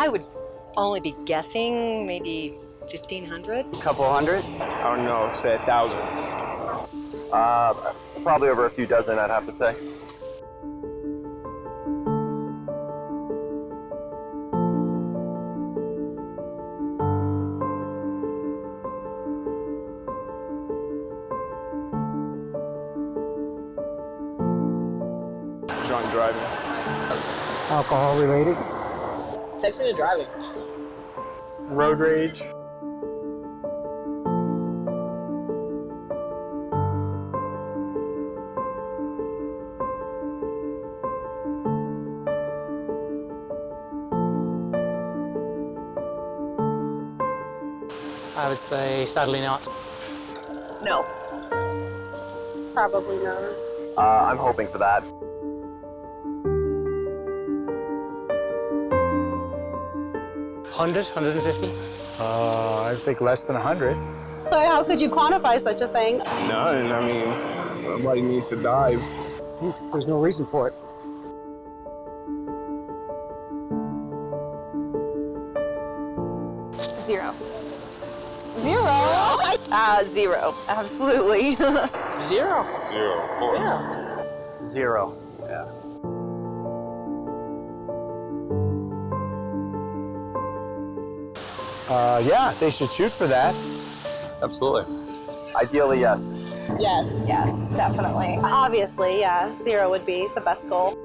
I would only be guessing maybe 1,500. A Couple hundred? I don't know, say a thousand. Uh, probably over a few dozen, I'd have to say. Drunk driving. Alcohol related? Texting and driving. Road rage. I would say sadly not. No. Probably not. Uh, I'm hoping for that. Hundred, hundred and fifty. Uh, I think less than 100. So how could you quantify such a thing? None. I mean, nobody needs to dive. There's no reason for it. Zero. Zero? Uh, zero. Absolutely. Zero. Zero, of course. Zero. Uh, yeah, they should shoot for that. Absolutely. Ideally, yes. Yes. yes, definitely. Obviously, yeah. Zero would be the best goal.